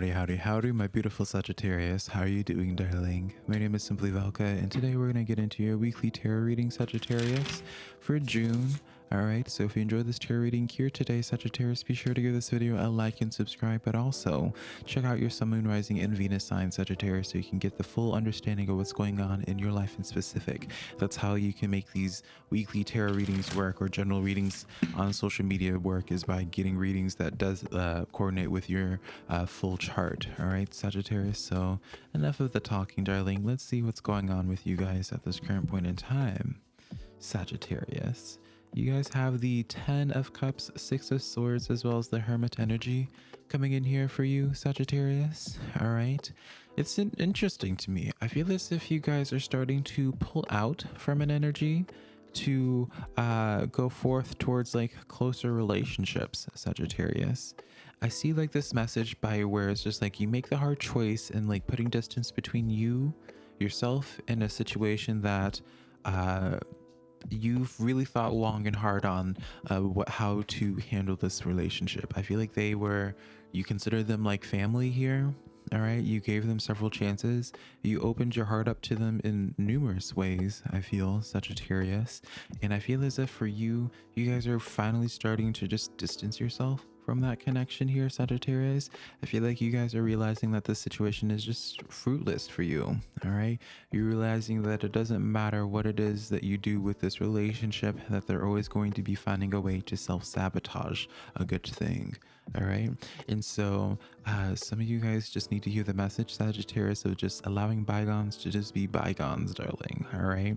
Howdy, howdy, howdy, my beautiful Sagittarius. How are you doing, darling? My name is Simply Velka, and today we're going to get into your weekly tarot reading, Sagittarius, for June. Alright, so if you enjoyed this tarot reading here today, Sagittarius, be sure to give this video a like and subscribe, but also check out your Sun, Moon, Rising, and Venus sign, Sagittarius, so you can get the full understanding of what's going on in your life in specific. That's how you can make these weekly tarot readings work or general readings on social media work is by getting readings that does uh, coordinate with your uh, full chart. Alright, Sagittarius, so enough of the talking, darling. Let's see what's going on with you guys at this current point in time. Sagittarius. You guys have the 10 of cups, 6 of swords, as well as the hermit energy coming in here for you, Sagittarius. All right. It's interesting to me. I feel as if you guys are starting to pull out from an energy to uh, go forth towards like closer relationships, Sagittarius. I see like this message by where it's just like you make the hard choice and like putting distance between you, yourself, in a situation that uh, you've really thought long and hard on uh, what how to handle this relationship. I feel like they were you consider them like family here. All right, you gave them several chances. You opened your heart up to them in numerous ways. I feel Sagittarius, and I feel as if for you, you guys are finally starting to just distance yourself from that connection here, Sagittarius. I feel like you guys are realizing that this situation is just fruitless for you. All right. You're realizing that it doesn't matter what it is that you do with this relationship, that they're always going to be finding a way to self sabotage a good thing. All right. And so uh, some of you guys just need to hear the message, Sagittarius, of just allowing bygones to just be bygones, darling. All right.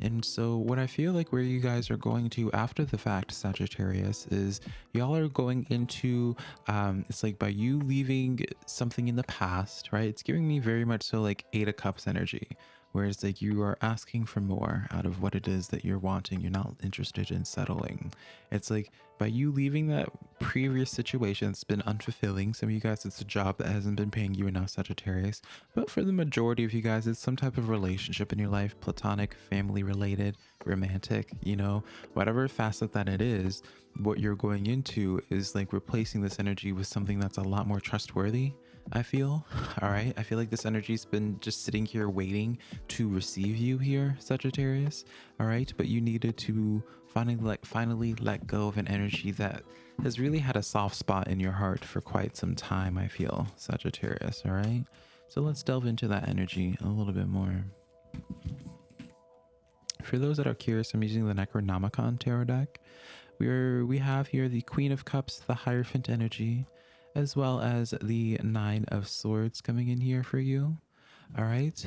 And so what I feel like where you guys are going to after the fact, Sagittarius, is y'all are going into, um, it's like by you leaving something in the past, right? It's giving me very much so like Eight of Cups energy whereas like you are asking for more out of what it is that you're wanting you're not interested in settling it's like by you leaving that previous situation it's been unfulfilling. Some of you guys it's a job that hasn't been paying you enough sagittarius. But for the majority of you guys it's some type of relationship in your life platonic family related romantic you know? Whatever facet that it is what you're going into is like replacing this energy with something that's a lot more trustworthy I feel. All right. I feel like this energy's been just sitting here waiting to receive you here, Sagittarius. All right. But you needed to finally like finally let go of an energy that has really had a soft spot in your heart for quite some time, I feel, Sagittarius. All right. So let's delve into that energy a little bit more. For those that are curious, I'm using the Necronomicon tarot deck. We're we have here the Queen of Cups, the Hierophant energy, as well as the Nine of Swords coming in here for you. All right.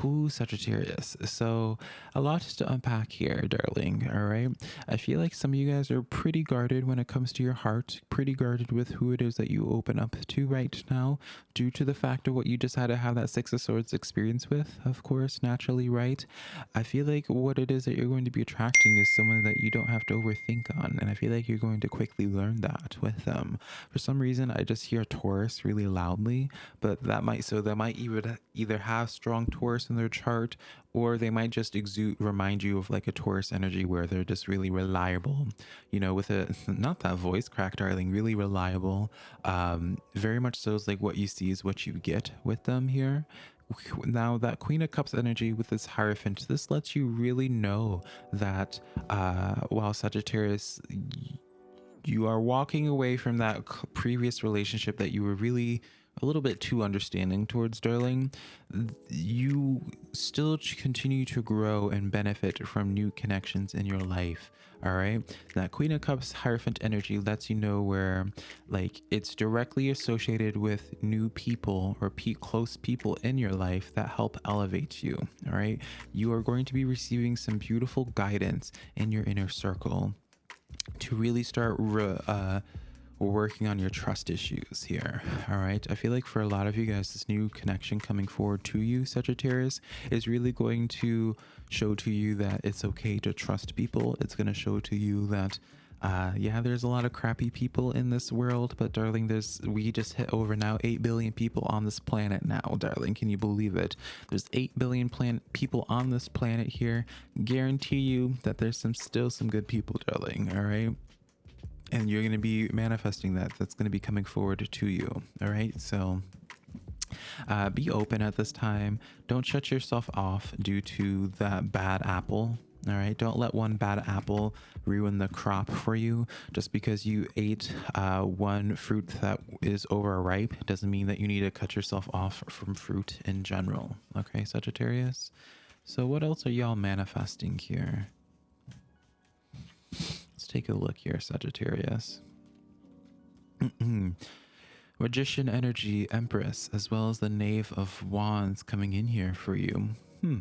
Who Sagittarius? So a lot to unpack here, darling. All right. I feel like some of you guys are pretty guarded when it comes to your heart, pretty guarded with who it is that you open up to right now, due to the fact of what you just had to have that Six of Swords experience with, of course, naturally, right? I feel like what it is that you're going to be attracting is someone that you don't have to overthink on. And I feel like you're going to quickly learn that with them. For some reason, I just hear Taurus really loudly, but that might, so that might either, either have strong Taurus in their chart or they might just exude remind you of like a taurus energy where they're just really reliable. You know with a not that voice crack darling really reliable. Um very much so is like what you see is what you get with them here. Now that queen of cups energy with this hierophant this lets you really know that uh while sagittarius you are walking away from that previous relationship that you were really a little bit too understanding towards Darling, you still continue to grow and benefit from new connections in your life. All right. That Queen of Cups Hierophant energy lets you know where, like, it's directly associated with new people or pe close people in your life that help elevate you. All right. You are going to be receiving some beautiful guidance in your inner circle to really start uh, working on your trust issues here. All right. I feel like for a lot of you guys, this new connection coming forward to you, Sagittarius, is really going to show to you that it's okay to trust people. It's going to show to you that uh yeah there's a lot of crappy people in this world but darling there's we just hit over now 8 billion people on this planet now darling can you believe it there's 8 billion planet people on this planet here guarantee you that there's some still some good people darling all right and you're going to be manifesting that. That's going to be coming forward to you. All right? So uh, be open at this time. Don't shut yourself off due to that bad apple. All right? Don't let one bad apple ruin the crop for you. Just because you ate uh, one fruit that is overripe doesn't mean that you need to cut yourself off from fruit in general. Okay sagittarius? So what else are y'all manifesting here take a look here sagittarius. Magician energy empress as well as the knave of wands coming in here for you. Hmm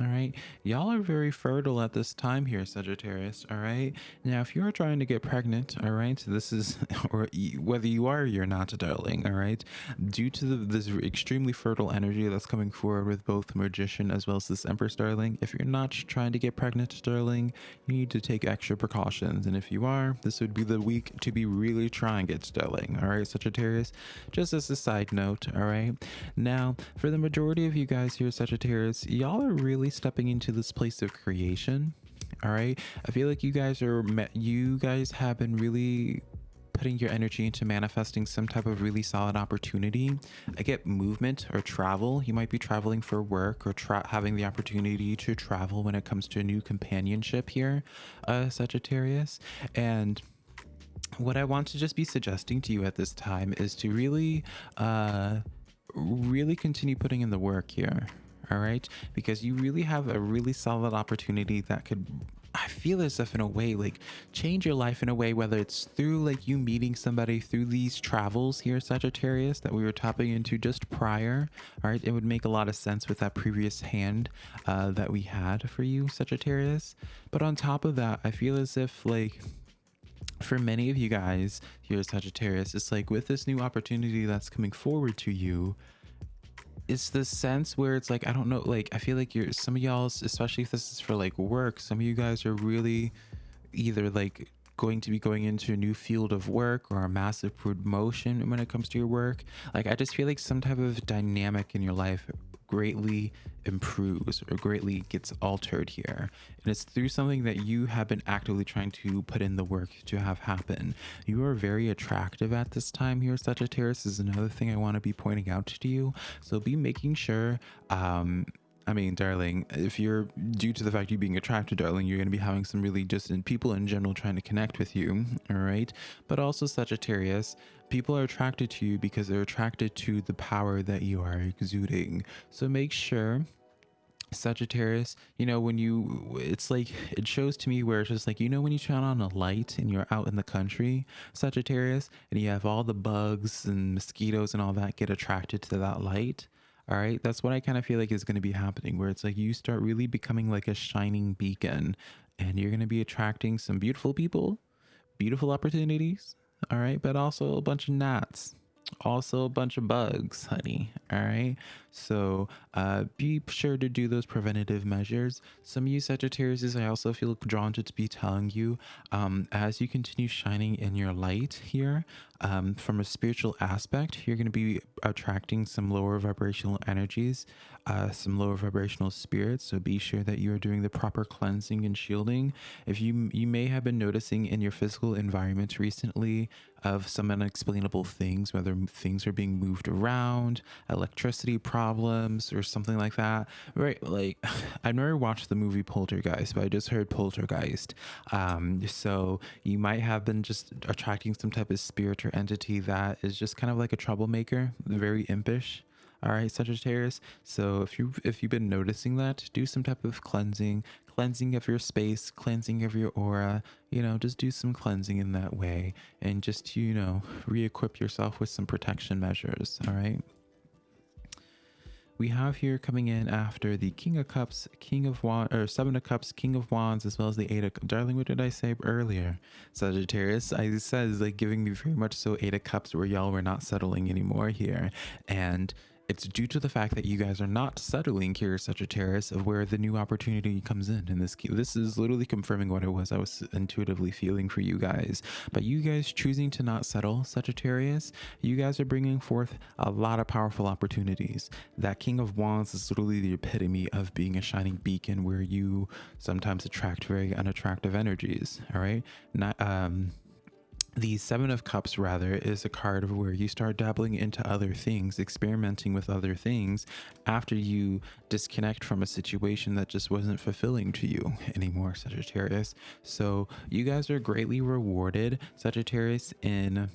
all right. Y'all are very fertile at this time here, Sagittarius. All right. Now, if you're trying to get pregnant, all right, this is, or whether you are or you're not, darling, all right, due to the, this extremely fertile energy that's coming forward with both Magician as well as this Empress, darling, if you're not trying to get pregnant, darling, you need to take extra precautions. And if you are, this would be the week to be really trying it, darling. All right, Sagittarius. Just as a side note, all right. Now, for the majority of you guys here, Sagittarius, y'all are really really stepping into this place of creation all right i feel like you guys are you guys have been really putting your energy into manifesting some type of really solid opportunity. I get movement or travel. You might be traveling for work or having the opportunity to travel when it comes to a new companionship here, uh, Sagittarius. And what I want to just be suggesting to you at this time is to really, uh, really continue putting in the work here all right? Because you really have a really solid opportunity that could I feel as if in a way like change your life in a way whether it's through like you meeting somebody through these travels here Sagittarius that we were tapping into just prior all right? It would make a lot of sense with that previous hand uh, that we had for you Sagittarius. But on top of that I feel as if like for many of you guys here Sagittarius it's like with this new opportunity that's coming forward to you it's the sense where it's like I don't know, like I feel like you're some of y'all, especially if this is for like work, some of you guys are really either like going to be going into a new field of work or a massive promotion when it comes to your work. Like I just feel like some type of dynamic in your life greatly improves or greatly gets altered here. And it's through something that you have been actively trying to put in the work to have happen. You are very attractive at this time here, Sagittarius is another thing I want to be pointing out to you. So be making sure um, I mean, darling, if you're due to the fact you being attracted, darling, you're going to be having some really distant people in general trying to connect with you. All right. But also, Sagittarius, people are attracted to you because they're attracted to the power that you are exuding. So make sure Sagittarius, you know, when you, it's like, it shows to me where it's just like, you know, when you turn on a light and you're out in the country, Sagittarius, and you have all the bugs and mosquitoes and all that get attracted to that light. All right. That's what I kind of feel like is going to be happening, where it's like you start really becoming like a shining beacon and you're going to be attracting some beautiful people, beautiful opportunities. All right. But also a bunch of gnats also a bunch of bugs honey all right so uh, be sure to do those preventative measures. Some of you sagittarius i also feel drawn to be telling you um, as you continue shining in your light here um, from a spiritual aspect you're going to be attracting some lower vibrational energies uh, some lower vibrational spirits. So be sure that you are doing the proper cleansing and shielding. If you you may have been noticing in your physical environment recently of some unexplainable things, whether things are being moved around, electricity problems, or something like that. Right? Like, I've never watched the movie Poltergeist, but I just heard Poltergeist. Um, so you might have been just attracting some type of spirit or entity that is just kind of like a troublemaker, very impish all right sagittarius so if you if you've been noticing that do some type of cleansing cleansing of your space, cleansing of your aura, you know, just do some cleansing in that way and just, you know, re equip yourself with some protection measures. All right. We have here coming in after the King of Cups, King of Wands, or Seven of Cups, King of Wands, as well as the Eight of Darling, what did I say earlier? Sagittarius, I said is like giving me very much so Eight of Cups where y'all were not settling anymore here. And it's due to the fact that you guys are not settling here, Sagittarius, of where the new opportunity comes in. In this, this is literally confirming what it was I was intuitively feeling for you guys. But you guys choosing to not settle, Sagittarius, you guys are bringing forth a lot of powerful opportunities. That King of Wands is literally the epitome of being a shining beacon, where you sometimes attract very unattractive energies. All right, not um the seven of cups rather is a card of where you start dabbling into other things experimenting with other things after you disconnect from a situation that just wasn't fulfilling to you anymore sagittarius. So you guys are greatly rewarded sagittarius in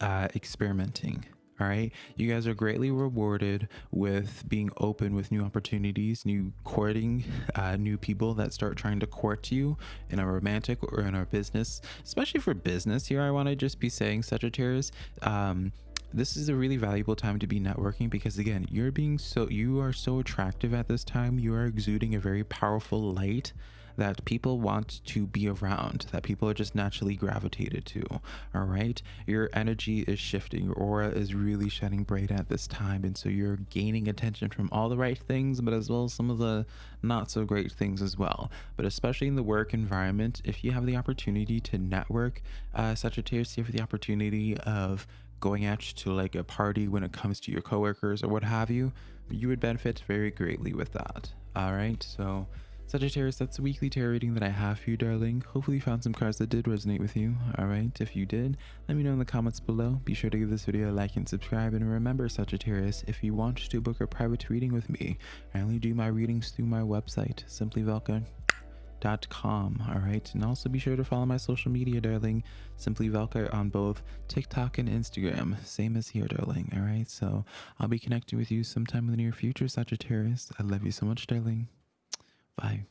uh, experimenting all right. You guys are greatly rewarded with being open with new opportunities, new courting, uh, new people that start trying to court you in a romantic or in a business, especially for business. Here, I want to just be saying, Sagittarius, um, this is a really valuable time to be networking because again you're being so you are so attractive at this time you are exuding a very powerful light that people want to be around, that people are just naturally gravitated to. All right. Your energy is shifting, your aura is really shining bright at this time. And so you're gaining attention from all the right things, but as well as some of the not so great things as well. But especially in the work environment, if you have the opportunity to network, uh, Sagittarius, you have the opportunity of going out to like a party when it comes to your coworkers or what have you, you would benefit very greatly with that. All right. So, Sagittarius, that's the weekly tarot reading that I have for you, darling. Hopefully you found some cards that did resonate with you. Alright, if you did, let me know in the comments below. Be sure to give this video a like and subscribe. And remember, Sagittarius, if you want to book a private reading with me, I only do my readings through my website, simplyvelka.com. Alright, and also be sure to follow my social media, darling. Simply Velka on both TikTok and Instagram. Same as here, darling. Alright, so I'll be connecting with you sometime in the near future, Sagittarius. I love you so much, darling. Bye.